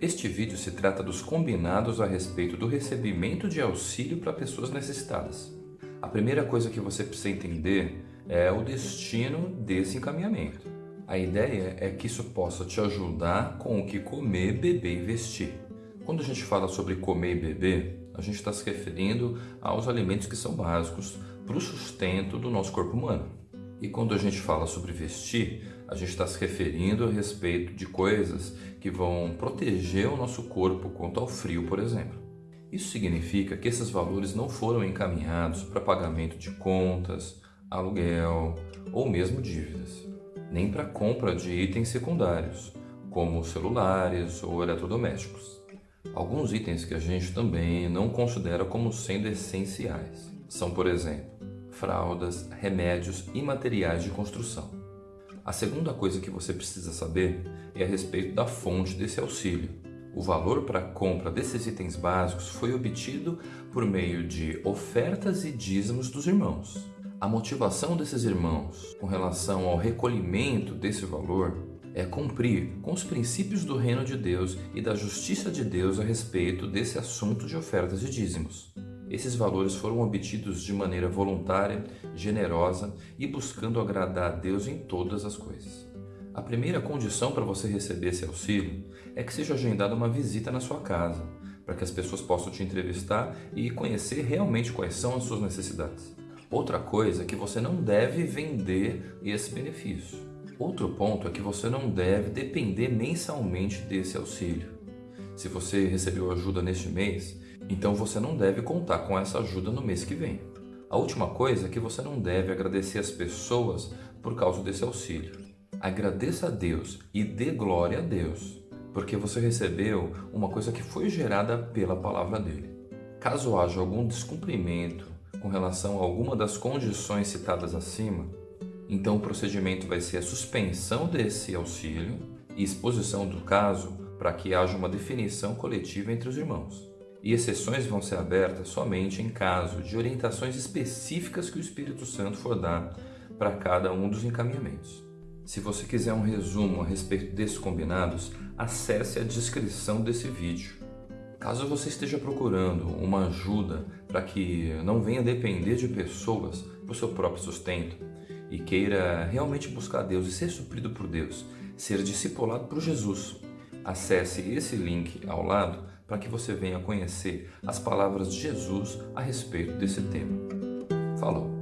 Este vídeo se trata dos combinados a respeito do recebimento de auxílio para pessoas necessitadas. A primeira coisa que você precisa entender é o destino desse encaminhamento. A ideia é que isso possa te ajudar com o que comer, beber e vestir. Quando a gente fala sobre comer e beber, a gente está se referindo aos alimentos que são básicos para o sustento do nosso corpo humano. E quando a gente fala sobre vestir, a gente está se referindo a respeito de coisas que vão proteger o nosso corpo contra o frio, por exemplo. Isso significa que esses valores não foram encaminhados para pagamento de contas, aluguel ou mesmo dívidas, nem para compra de itens secundários, como celulares ou eletrodomésticos. Alguns itens que a gente também não considera como sendo essenciais são, por exemplo, fraldas, remédios e materiais de construção. A segunda coisa que você precisa saber é a respeito da fonte desse auxílio. O valor para a compra desses itens básicos foi obtido por meio de ofertas e dízimos dos irmãos. A motivação desses irmãos com relação ao recolhimento desse valor é cumprir com os princípios do reino de Deus e da justiça de Deus a respeito desse assunto de ofertas e dízimos. Esses valores foram obtidos de maneira voluntária, generosa e buscando agradar a Deus em todas as coisas. A primeira condição para você receber esse auxílio é que seja agendada uma visita na sua casa, para que as pessoas possam te entrevistar e conhecer realmente quais são as suas necessidades. Outra coisa é que você não deve vender esse benefício. Outro ponto é que você não deve depender mensalmente desse auxílio. Se você recebeu ajuda neste mês, então você não deve contar com essa ajuda no mês que vem. A última coisa é que você não deve agradecer as pessoas por causa desse auxílio. Agradeça a Deus e dê glória a Deus, porque você recebeu uma coisa que foi gerada pela palavra dele. Caso haja algum descumprimento com relação a alguma das condições citadas acima, então o procedimento vai ser a suspensão desse auxílio e exposição do caso para que haja uma definição coletiva entre os irmãos e exceções vão ser abertas somente em caso de orientações específicas que o Espírito Santo for dar para cada um dos encaminhamentos. Se você quiser um resumo a respeito desses combinados, acesse a descrição desse vídeo. Caso você esteja procurando uma ajuda para que não venha depender de pessoas para o seu próprio sustento e queira realmente buscar Deus e ser suprido por Deus, ser discipulado por Jesus, acesse esse link ao lado para que você venha conhecer as palavras de Jesus a respeito desse tema. Falou!